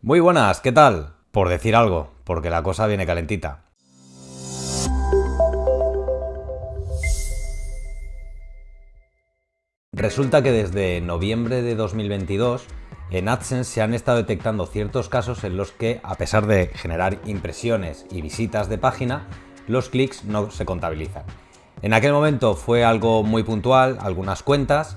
Muy buenas, ¿qué tal? Por decir algo, porque la cosa viene calentita. Resulta que desde noviembre de 2022 en AdSense se han estado detectando ciertos casos en los que, a pesar de generar impresiones y visitas de página, los clics no se contabilizan. En aquel momento fue algo muy puntual, algunas cuentas,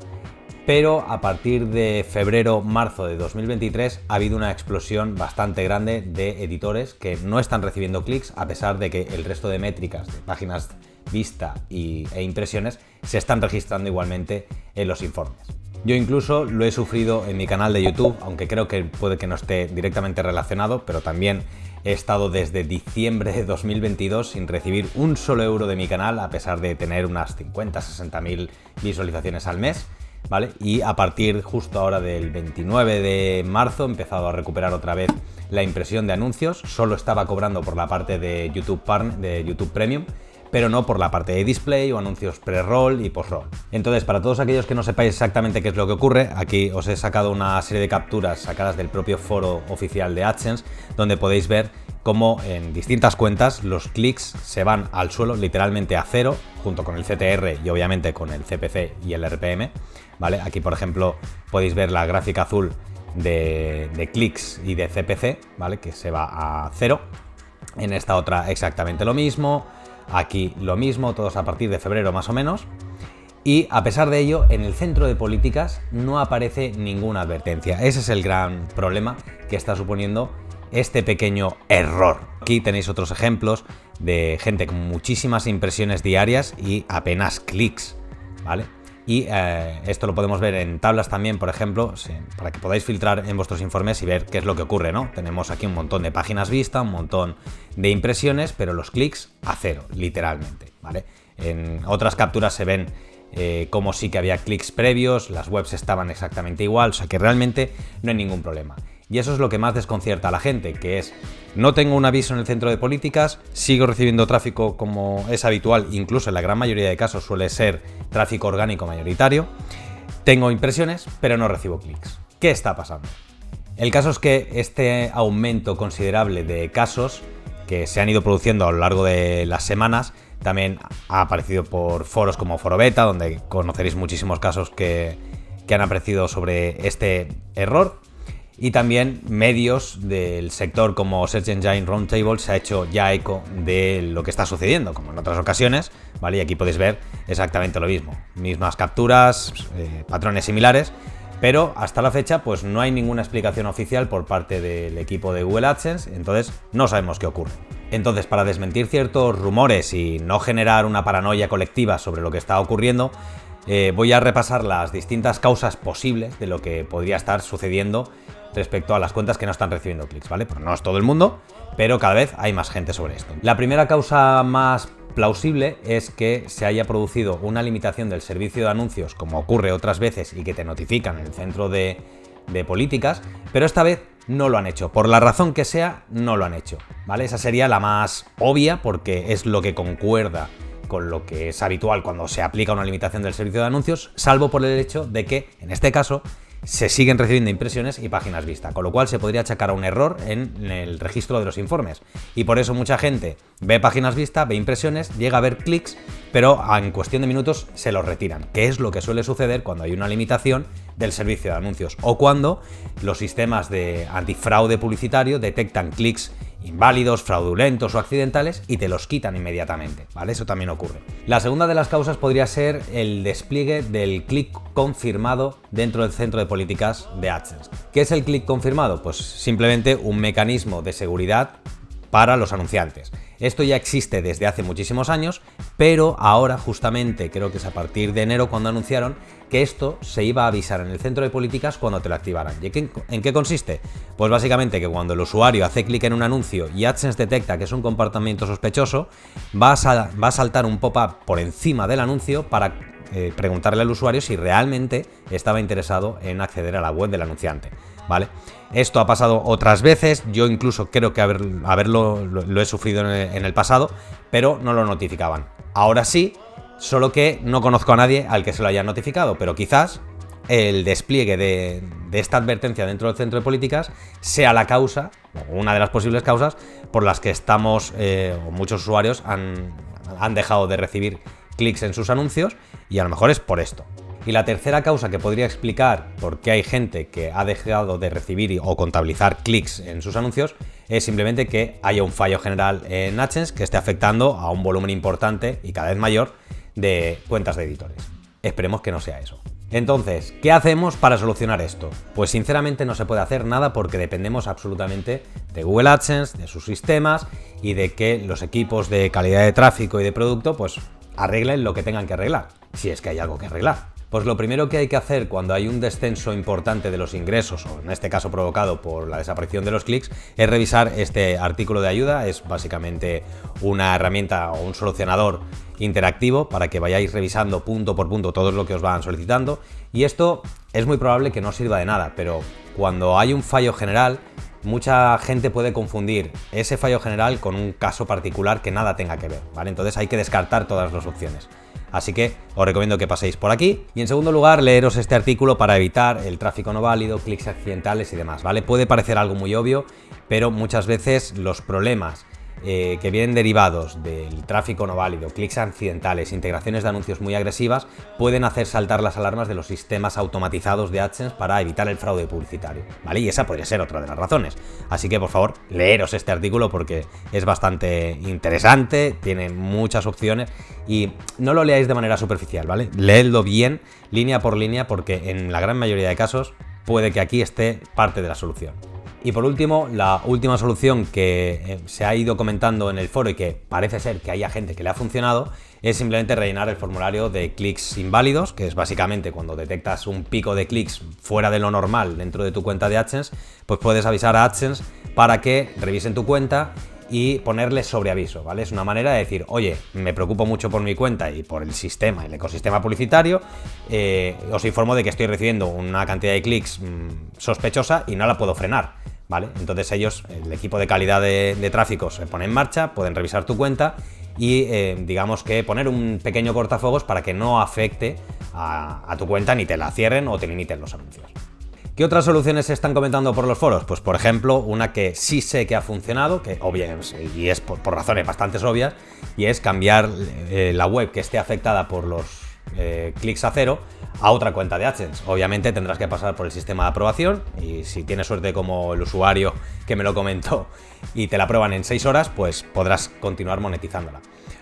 pero a partir de febrero-marzo de 2023 ha habido una explosión bastante grande de editores que no están recibiendo clics a pesar de que el resto de métricas de páginas vista y, e impresiones se están registrando igualmente en los informes. Yo incluso lo he sufrido en mi canal de YouTube, aunque creo que puede que no esté directamente relacionado, pero también he estado desde diciembre de 2022 sin recibir un solo euro de mi canal, a pesar de tener unas 50-60 mil visualizaciones al mes. Y a partir justo ahora del 29 de marzo he empezado a recuperar otra vez la impresión de anuncios, solo estaba cobrando por la parte de YouTube, de YouTube Premium pero no por la parte de display o anuncios pre-roll y post-roll. Entonces, para todos aquellos que no sepáis exactamente qué es lo que ocurre, aquí os he sacado una serie de capturas sacadas del propio foro oficial de AdSense, donde podéis ver cómo en distintas cuentas los clics se van al suelo, literalmente a cero, junto con el CTR y obviamente con el CPC y el RPM. ¿vale? Aquí, por ejemplo, podéis ver la gráfica azul de, de clics y de CPC, ¿vale? que se va a cero. En esta otra exactamente lo mismo, Aquí lo mismo, todos a partir de febrero más o menos. Y a pesar de ello, en el centro de políticas no aparece ninguna advertencia. Ese es el gran problema que está suponiendo este pequeño error. Aquí tenéis otros ejemplos de gente con muchísimas impresiones diarias y apenas clics, ¿vale? Y eh, esto lo podemos ver en tablas también, por ejemplo, para que podáis filtrar en vuestros informes y ver qué es lo que ocurre, ¿no? Tenemos aquí un montón de páginas vistas, un montón de impresiones, pero los clics a cero, literalmente, ¿vale? En otras capturas se ven eh, como sí que había clics previos, las webs estaban exactamente igual, o sea que realmente no hay ningún problema. Y eso es lo que más desconcierta a la gente, que es, no tengo un aviso en el centro de políticas, sigo recibiendo tráfico como es habitual, incluso en la gran mayoría de casos suele ser tráfico orgánico mayoritario, tengo impresiones, pero no recibo clics. ¿Qué está pasando? El caso es que este aumento considerable de casos que se han ido produciendo a lo largo de las semanas también ha aparecido por foros como Foro Beta, donde conoceréis muchísimos casos que, han aparecido sobre este error y también medios del sector como Search Engine Roundtable se ha hecho ya eco de lo que está sucediendo, como en otras ocasiones, ¿vale? Y aquí podéis ver exactamente lo mismo, mismas capturas, eh, patrones similares, pero hasta la fecha pues no hay ninguna explicación oficial por parte del equipo de Google AdSense, entonces no sabemos qué ocurre. Entonces, para desmentir ciertos rumores y no generar una paranoia colectiva sobre lo que está ocurriendo, eh, voy a repasar las distintas causas posibles de lo que podría estar sucediendo respecto a las cuentas que no están recibiendo clics, ¿vale? Porque no es todo el mundo, pero cada vez hay más gente sobre esto. La primera causa más plausible es que se haya producido una limitación del servicio de anuncios, como ocurre otras veces y que te notifican en el centro de, de políticas, pero esta vez no lo han hecho. Por la razón que sea, no lo han hecho, ¿vale? Esa sería la más obvia porque es lo que concuerda con lo que es habitual cuando se aplica una limitación del servicio de anuncios, salvo por el hecho de que, en este caso, se siguen recibiendo impresiones y páginas vista, con lo cual se podría achacar a un error en el registro de los informes. Y por eso mucha gente ve páginas vista, ve impresiones, llega a ver clics, pero en cuestión de minutos se los retiran, que es lo que suele suceder cuando hay una limitación del servicio de anuncios o cuando los sistemas de antifraude publicitario detectan clics inválidos, fraudulentos o accidentales y te los quitan inmediatamente, ¿vale? Eso también ocurre. La segunda de las causas podría ser el despliegue del clic confirmado dentro del centro de políticas de AdSense. ¿Qué es el clic confirmado? Pues simplemente un mecanismo de seguridad para los anunciantes. Esto ya existe desde hace muchísimos años, pero ahora justamente creo que es a partir de enero cuando anunciaron que esto se iba a avisar en el centro de políticas cuando te lo activaran. ¿Y en qué consiste? Pues básicamente que cuando el usuario hace clic en un anuncio y AdSense detecta que es un comportamiento sospechoso, va a, saltar un pop-up por encima del anuncio para eh, preguntarle al usuario si realmente estaba interesado en acceder a la web del anunciante. ¿Vale? Esto ha pasado otras veces, yo incluso creo que haberlo lo, he sufrido en el, pasado, pero no lo notificaban. Ahora sí, solo que no conozco a nadie al que se lo haya notificado, pero quizás el despliegue de, esta advertencia dentro del centro de políticas sea la causa, o una de las posibles causas, por las que estamos, eh, o muchos usuarios han, han dejado de recibir clics en sus anuncios, y a lo mejor es por esto. Y la tercera causa que podría explicar por qué hay gente que ha dejado de recibir o contabilizar clics en sus anuncios es simplemente que haya un fallo general en AdSense que esté afectando a un volumen importante y cada vez mayor de cuentas de editores. Esperemos que no sea eso. Entonces, ¿qué hacemos para solucionar esto? Pues sinceramente no se puede hacer nada porque dependemos absolutamente de Google AdSense, de sus sistemas y de que los equipos de calidad de tráfico y de producto pues arreglen lo que tengan que arreglar, si es que hay algo que arreglar. Pues lo primero que hay que hacer cuando hay un descenso importante de los ingresos, o en este caso provocado por la desaparición de los clics, es revisar este artículo de ayuda. Es básicamente una herramienta o un solucionador interactivo para que vayáis revisando punto por punto todo lo que os van solicitando. Y esto es muy probable que no sirva de nada, pero cuando hay un fallo general, mucha gente puede confundir ese fallo general con un caso particular que nada tenga que ver, ¿vale? Entonces hay que descartar todas las opciones. Así que os recomiendo que paséis por aquí. Y en segundo lugar, leeros este artículo para evitar el tráfico no válido, clics accidentales y demás, ¿vale? Puede parecer algo muy obvio, pero muchas veces los problemas eh, que vienen derivados del tráfico no válido, clics accidentales, integraciones de anuncios muy agresivas, pueden hacer saltar las alarmas de los sistemas automatizados de AdSense para evitar el fraude publicitario, ¿vale? Y esa podría ser otra de las razones. Así que, por favor, leeros este artículo porque es bastante interesante, tiene muchas opciones y no lo leáis de manera superficial, ¿vale? Leedlo bien, línea por línea, porque en la gran mayoría de casos puede que aquí esté parte de la solución. Y por último, la última solución que eh, se ha ido comentando en el foro y que parece ser que haya gente que le ha funcionado es simplemente rellenar el formulario de clics inválidos, que es básicamente cuando detectas un pico de clics fuera de lo normal dentro de tu cuenta de AdSense, pues puedes avisar a AdSense para que revisen tu cuenta y ponerle sobreaviso, ¿vale? Es una manera de decir, oye, me preocupo mucho por mi cuenta y por el sistema, el ecosistema publicitario, eh, os informo de que estoy recibiendo una cantidad de clics mm, sospechosa y no la puedo frenar. Entonces ellos, el equipo de calidad de, tráfico se pone en marcha, pueden revisar tu cuenta y eh, digamos que poner un pequeño cortafuegos para que no afecte a, tu cuenta ni te la cierren o te limiten los anuncios. ¿Qué otras soluciones se están comentando por los foros? Pues por ejemplo, una que sí sé que ha funcionado, que obviamente, y es por, razones bastante obvias, y es cambiar eh, la web que esté afectada por los eh, clics a cero a otra cuenta de AdSense. Obviamente tendrás que pasar por el sistema de aprobación y si tienes suerte como el usuario que me lo comentó y te la prueban en 6 horas, pues podrás continuar monetizándola.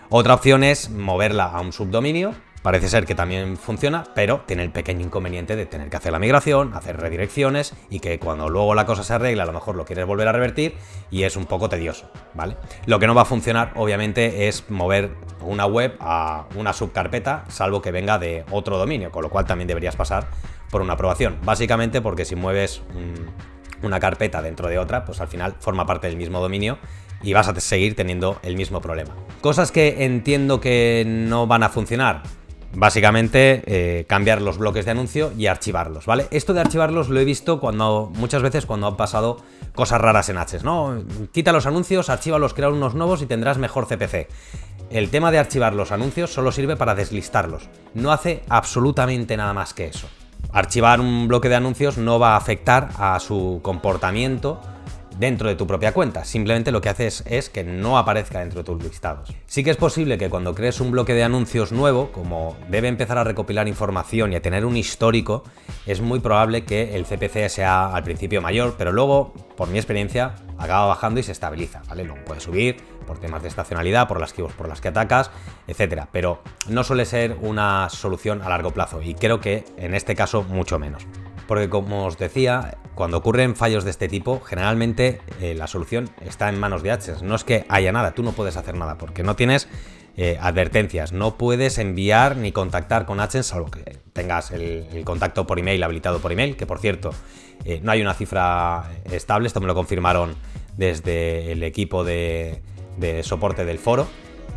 Otra opción es moverla a un subdominio Parece ser que también funciona, pero tiene el pequeño inconveniente de tener que hacer la migración, hacer redirecciones y que cuando luego la cosa se arregla a lo mejor lo quieres volver a revertir y es un poco tedioso, ¿vale? Lo que no va a funcionar obviamente es mover una web a una subcarpeta, salvo que venga de otro dominio, con lo cual también deberías pasar por una aprobación. Básicamente porque si mueves una carpeta dentro de otra, pues al final forma parte del mismo dominio y vas a seguir teniendo el mismo problema. Cosas que entiendo que no van a funcionar, Básicamente, eh, cambiar los bloques de anuncio y archivarlos, ¿vale? Esto de archivarlos lo he visto cuando muchas veces cuando han pasado cosas raras en Hs, ¿no? Quita los anuncios, archívalos, crea unos nuevos y tendrás mejor CPC. El tema de archivar los anuncios solo sirve para deslistarlos. No hace absolutamente nada más que eso. Archivar un bloque de anuncios no va a afectar a su comportamiento dentro de tu propia cuenta. Simplemente lo que haces es que no aparezca dentro de tus listados. Sí que es posible que cuando crees un bloque de anuncios nuevo, como debe empezar a recopilar información y a tener un histórico, es muy probable que el CPC sea al principio mayor, pero luego, por mi experiencia, acaba bajando y se estabiliza, ¿vale? Luego puede subir por temas de estacionalidad, por las keywords por las que atacas, etcétera, pero no suele ser una solución a largo plazo y creo que en este caso mucho menos porque como os decía, cuando ocurren fallos de este tipo, generalmente eh, la solución está en manos de AdSense. No es que haya nada, tú no puedes hacer nada, porque no tienes eh, advertencias, no puedes enviar ni contactar con AdSense, salvo que tengas el, contacto por email habilitado por email, que por cierto, eh, no hay una cifra estable, esto me lo confirmaron desde el equipo de soporte del foro,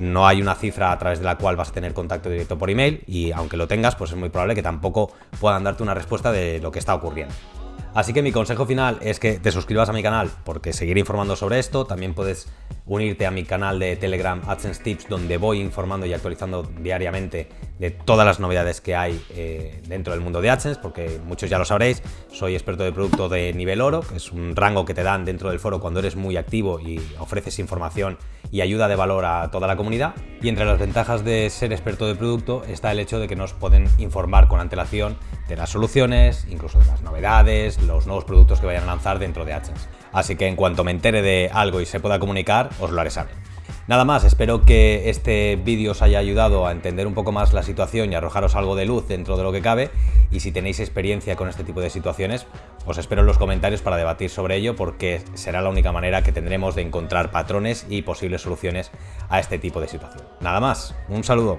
no hay una cifra a través de la cual vas a tener contacto directo por email y aunque lo tengas, pues es muy probable que tampoco puedan darte una respuesta de lo que está ocurriendo. Así que mi consejo final es que te suscribas a mi canal porque seguiré informando sobre esto. También puedes unirte a mi canal de Telegram AdSense Tips, donde voy informando y actualizando diariamente de todas las novedades que hay eh, dentro del mundo de AdSense, porque muchos ya lo sabréis, soy experto de producto de nivel oro, que es un rango que te dan dentro del foro cuando eres muy activo y ofreces información y ayuda de valor a toda la comunidad. Y entre las ventajas de ser experto de producto está el hecho de que nos pueden informar con antelación de las soluciones, incluso de las novedades, los nuevos productos que vayan a lanzar dentro de AdSense. Así que en cuanto me entere de algo y se pueda comunicar, os lo haré saber. Nada más, espero que este vídeo os haya ayudado a entender un poco más la situación y arrojaros algo de luz dentro de lo que cabe y si tenéis experiencia con este tipo de situaciones, os espero en los comentarios para debatir sobre ello porque será la única manera que tendremos de encontrar patrones y posibles soluciones a este tipo de situación. Nada más, un saludo.